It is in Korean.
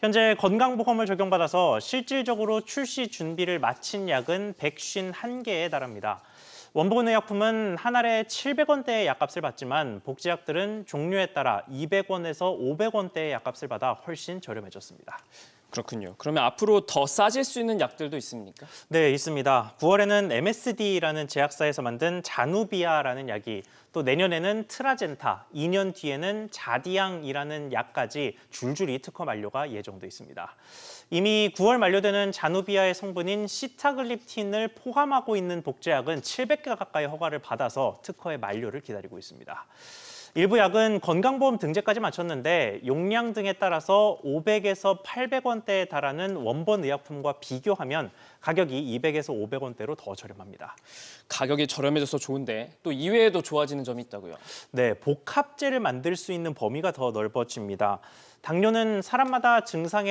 현재 건강보험을 적용받아서 실질적으로 출시 준비를 마친 약은 151개에 달합니다. 원본 의약품은 한 알에 700원대의 약값을 받지만 복제약들은 종류에 따라 200원에서 500원대의 약값을 받아 훨씬 저렴해졌습니다. 그렇군요. 그러면 앞으로 더 싸질 수 있는 약들도 있습니까? 네, 있습니다. 9월에는 MSD라는 제약사에서 만든 자누비아라는 약이 또 내년에는 트라젠타, 2년 뒤에는 자디앙이라는 약까지 줄줄이 특허 만료가 예정돼 있습니다. 이미 9월 만료되는 자누비아의 성분인 시타글립틴을 포함하고 있는 복제약은 700개 가까이 허가를 받아서 특허의 만료를 기다리고 있습니다. 일부 약은 건강보험 등재까지 마쳤는데 용량 등에 따라서 500에서 800원대에 달하는 원본 의약품과 비교하면 가격이 200에서 500원대로 더 저렴합니다. 가격이 저렴해져서 좋은데 또 이외에도 좋아지는 점이 있다고요. 네, 복합제를 만들 수 있는 범위가 더 넓어집니다. 당뇨는 사람마다 증상에